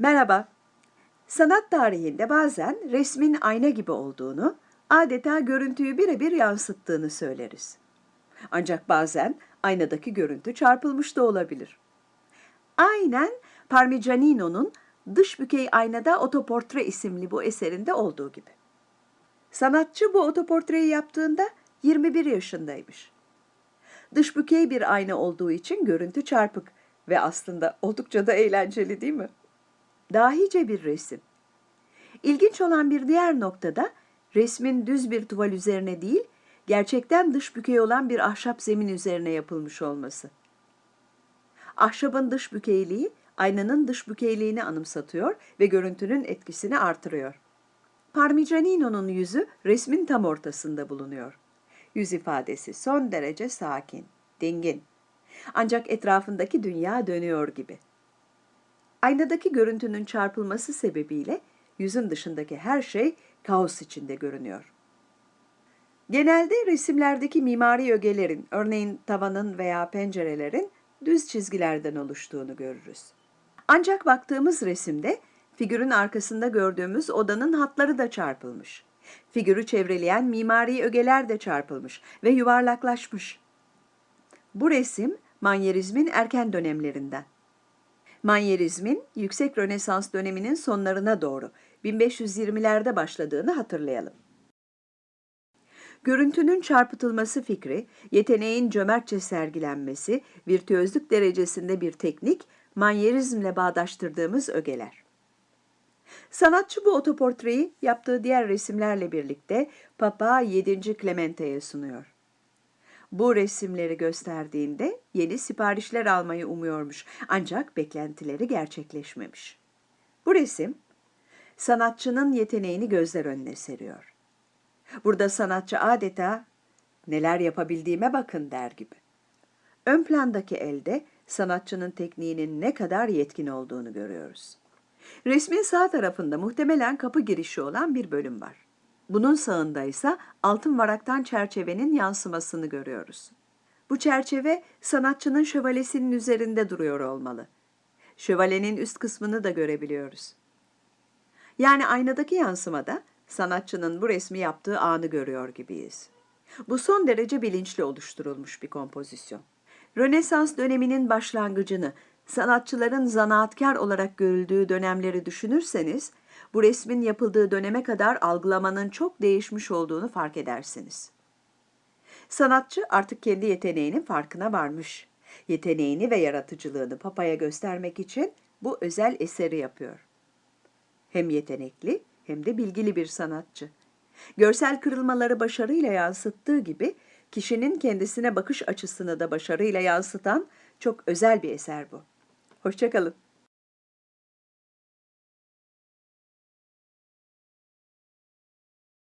Merhaba. Sanat tarihinde bazen resmin ayna gibi olduğunu, adeta görüntüyü birebir yansıttığını söyleriz. Ancak bazen aynadaki görüntü çarpılmış da olabilir. Aynen Parmigianino'nun Dış Bükey Aynada Otoportre isimli bu eserinde olduğu gibi. Sanatçı bu otoportreyi yaptığında 21 yaşındaymış. Dış bükey bir ayna olduğu için görüntü çarpık ve aslında oldukça da eğlenceli değil mi? Dahice bir resim. İlginç olan bir diğer noktada resmin düz bir tuval üzerine değil, gerçekten dış bükey olan bir ahşap zemin üzerine yapılmış olması. Ahşabın dış bükeyliği aynanın dış bükeyliğini anımsatıyor ve görüntünün etkisini artırıyor. Parmigianino'nun yüzü resmin tam ortasında bulunuyor. Yüz ifadesi son derece sakin, dingin. Ancak etrafındaki dünya dönüyor gibi. Aynadaki görüntünün çarpılması sebebiyle yüzün dışındaki her şey kaos içinde görünüyor. Genelde resimlerdeki mimari ögelerin, örneğin tavanın veya pencerelerin düz çizgilerden oluştuğunu görürüz. Ancak baktığımız resimde figürün arkasında gördüğümüz odanın hatları da çarpılmış. Figürü çevreleyen mimari ögeler de çarpılmış ve yuvarlaklaşmış. Bu resim manyerizmin erken dönemlerinden. Manyerizmin yüksek Rönesans döneminin sonlarına doğru 1520'lerde başladığını hatırlayalım. Görüntünün çarpıtılması fikri, yeteneğin cömertçe sergilenmesi, virtüözlük derecesinde bir teknik, manyerizmle bağdaştırdığımız ögeler. Sanatçı bu otoportreyi yaptığı diğer resimlerle birlikte Papa 7. Clemente'ye sunuyor. Bu resimleri gösterdiğinde yeni siparişler almayı umuyormuş ancak beklentileri gerçekleşmemiş. Bu resim sanatçının yeteneğini gözler önüne seriyor. Burada sanatçı adeta neler yapabildiğime bakın der gibi. Ön plandaki elde sanatçının tekniğinin ne kadar yetkin olduğunu görüyoruz. Resmin sağ tarafında muhtemelen kapı girişi olan bir bölüm var. Bunun sağında ise altın varaktan çerçevenin yansımasını görüyoruz. Bu çerçeve sanatçının şövalesinin üzerinde duruyor olmalı. Şövalyenin üst kısmını da görebiliyoruz. Yani aynadaki yansımada sanatçının bu resmi yaptığı anı görüyor gibiyiz. Bu son derece bilinçli oluşturulmuş bir kompozisyon. Rönesans döneminin başlangıcını, sanatçıların zanaatkar olarak görüldüğü dönemleri düşünürseniz, bu resmin yapıldığı döneme kadar algılamanın çok değişmiş olduğunu fark edersiniz. Sanatçı artık kendi yeteneğinin farkına varmış. Yeteneğini ve yaratıcılığını papaya göstermek için bu özel eseri yapıyor. Hem yetenekli hem de bilgili bir sanatçı. Görsel kırılmaları başarıyla yansıttığı gibi kişinin kendisine bakış açısını da başarıyla yansıtan çok özel bir eser bu. Hoşçakalın.